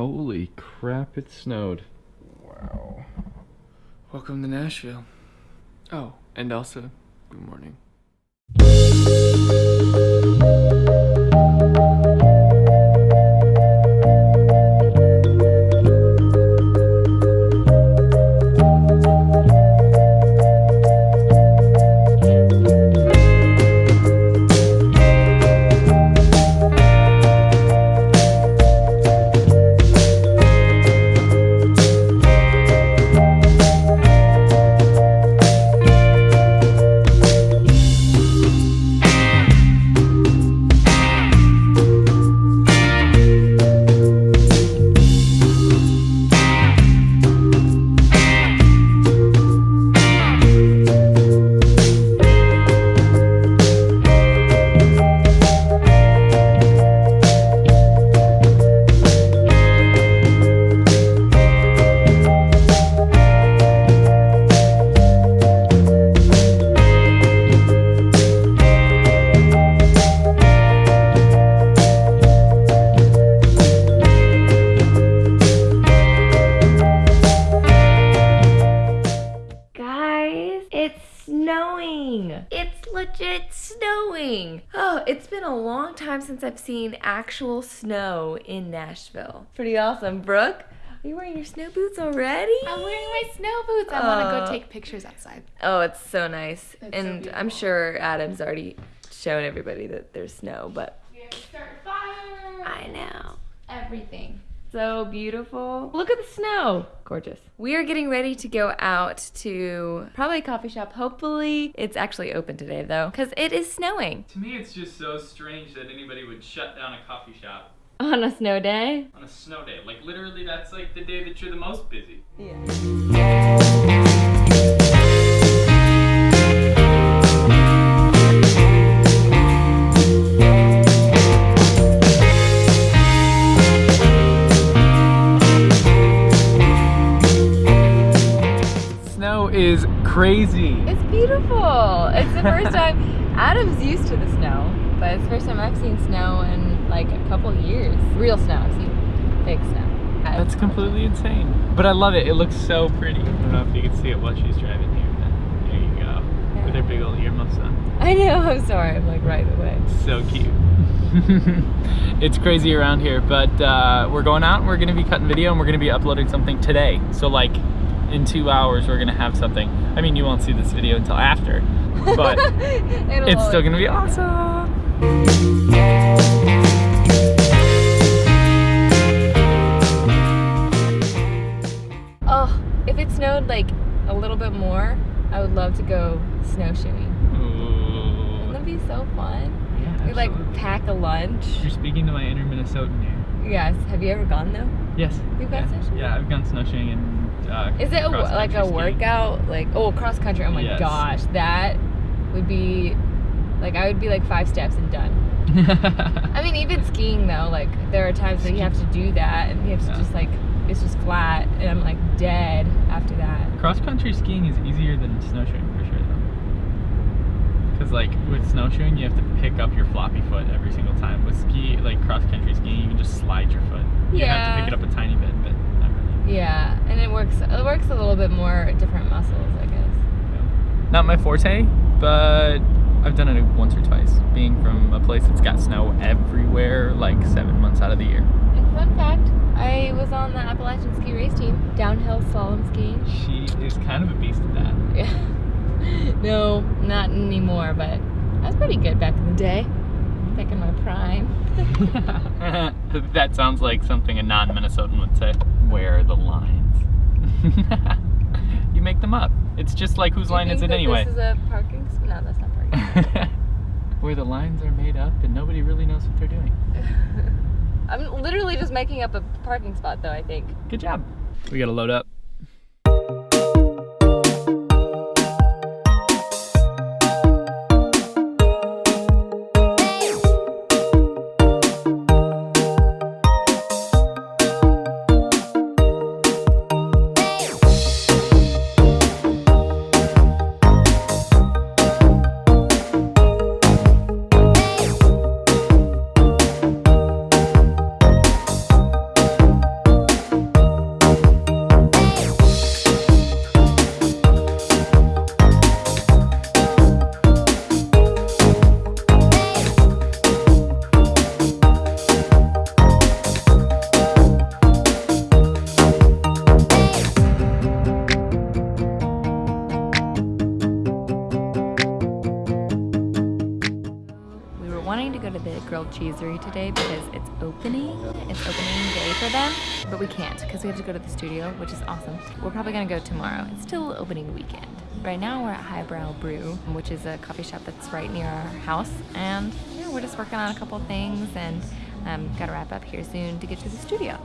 Holy crap, it snowed. Wow. Welcome to Nashville. Oh, and also, good morning. Snowing. Oh, it's been a long time since I've seen actual snow in Nashville. Pretty awesome. Brooke, are you wearing your snow boots already? I'm wearing my snow boots. I want to go oh. take pictures outside. Oh, it's so nice. It's so and I'm sure Adam's already shown everybody that there's snow, but We have to start fire. I know. Everything. So beautiful. Look at the snow. Gorgeous. We are getting ready to go out to probably a coffee shop. Hopefully, it's actually open today though, because it is snowing. To me, it's just so strange that anybody would shut down a coffee shop On a snow day? on a snow day. Like, literally, that's like the day that you're the most busy. Snow crazy. It's beautiful. It's the first time Adam's used to the snow, but it's the first time I've seen snow in like a couple years. Real snow. I've seen fake snow. That's completely insane. But I love it. It looks so pretty. I don't know if you can see it while she's driving here. But there you go. With her big old earmuffs on. I know. I'm sorry. I'm like right away. So cute. it's crazy around here, but uh, we're going out and we're going to be cutting video and we're going to be uploading something today. So like in two hours, we're going to have something. I mean, you won't see this video until after, but it's still going to be awesome. Oh, if it snowed like a little bit more, I would love to go snowshoeing. Ooh. Wouldn't that be so fun? Yeah, We like pack a lunch. You're speaking to my inner Minnesotan here. Yes. Have you ever gone though? Yes. You've gone yeah. snowshoeing? Yeah, I've gone snowshoeing and uh, Is it a, like a skiing. workout? Like oh, cross country. Oh my Yes. gosh, that would be like I would be like five steps and done. I mean, even skiing though, like there are times that you have to do that, and you have to Yeah. just like it's just flat, and I'm like dead after that. Cross country skiing is easier than snowshoeing for sure, though. Because like with snowshoeing, you have to pick up your floppy foot every single time. With ski, like cross country skiing, you can just slide your foot. You have to pick it up a tiny bit, but. Yeah, and it works. It works a little bit more different muscles, I guess. Not my forte, but I've done it once or twice. Being from a place that's got snow everywhere, like seven months out of the year. And fun fact, I was on the Appalachian ski race team, downhill slalom skiing. She is kind of a beast at that. Yeah. no, not anymore, but I was pretty good back in the day. Back in my prime. that sounds like something a non-Minnesotan would say. Where are the lines? you make them up. It's just like whose line is it anyway? This is a parking spot. No, that's not parking. Where the lines are made up and nobody really knows what they're doing. I'm literally just making up a parking spot, though. I think. Good job. We gotta load up. Today because it's opening. It's opening day for them, but we can't because we have to go to the studio, which is awesome. We're probably gonna go tomorrow. It's still opening weekend. Right now we're at Highbrow Brew, which is a coffee shop that's right near our house, and yeah, we're just working on a couple things and um, gotta wrap up here soon to get to the studio.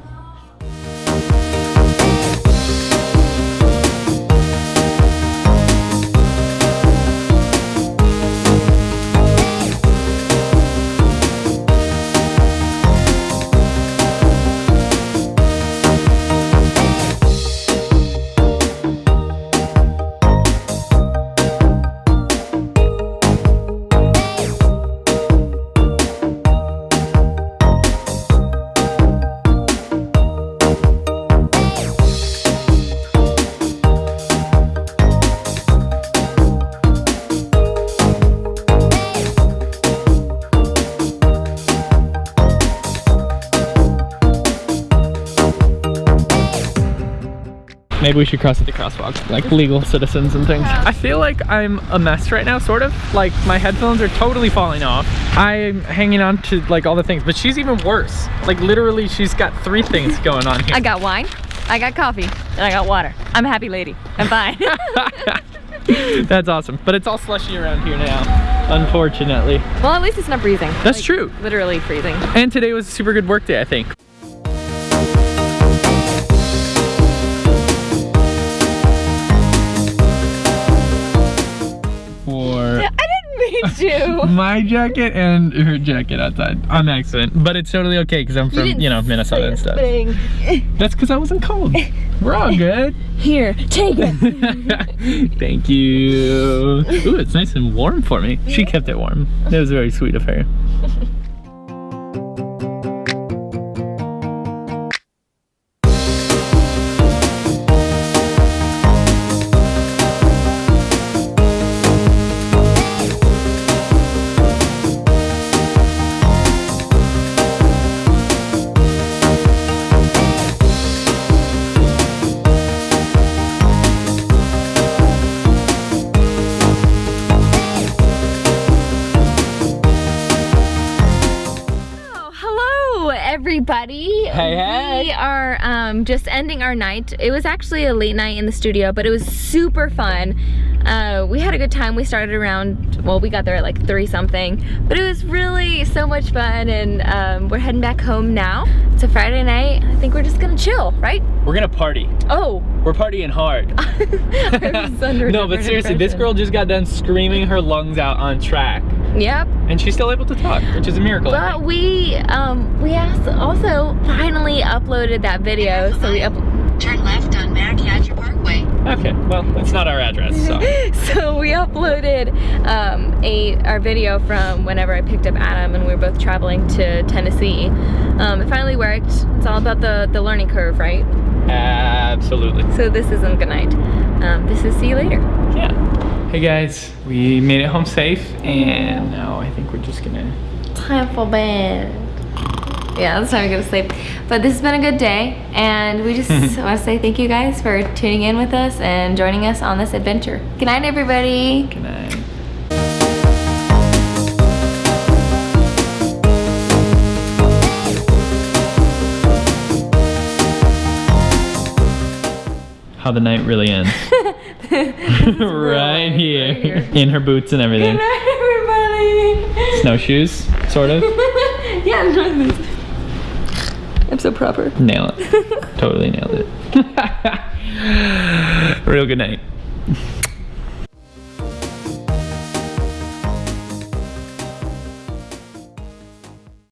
Maybe we should cross at the crosswalk, like legal citizens and things. I feel like I'm a mess right now, sort of. Like my headphones are totally falling off. I'm hanging on to like all the things, but she's even worse. Like literally she's got three things going on here. I got wine, I got coffee, and I got water. I'm a happy lady. I'm fine. That's awesome. But it's all slushy around here now, unfortunately. well, at least it's not freezing. That's Like, true. Literally freezing. And today was a super good work day, I think. to. my jacket and her jacket outside on accident. But it's totally okay because I'm from, you, know, Minnesota and stuff. That's because I wasn't cold. We're all good. Here, take it. Thank you. Ooh, it's nice and warm for me. She kept it warm. That was very sweet of her. Everybody. Hey, hey. We are um, just ending our night. It was actually a late night in the studio, but it was super fun. Uh, we had a good time. We started around, well, we got there at like three something, but it was really so much fun. And um, we're heading back home now. It's a Friday night. I think we're just gonna chill, right? We're gonna party. Oh, We're partying hard. I was under a no, but seriously, this girl just got done screaming her lungs out on track. Yep. And she's still able to talk, which is a miracle. But we um we also finally uploaded that video. So we up Turn left on Mariachi Parkway. Okay, well, it's not our address, so. so we uploaded um, a our video from whenever I picked up Adam and we were both traveling to Tennessee. Um, it finally worked. It's all about the the learning curve, right? Absolutely. So this isn't good night. Um, this is see you later. Yeah. Hey guys, we made it home safe, and now I think we're just gonna. Time for bed. Yeah, it's time to go to sleep. But this has been a good day, and we just want to say thank you guys for tuning in with us and joining us on this adventure. Good night, everybody. Good night. How the night really ends. right here. here. In her boots and everything. Good night, everybody. Snowshoes, sort of. yeah, I'm doing this. I'm so proper. Nail it. totally nailed it. Real good night.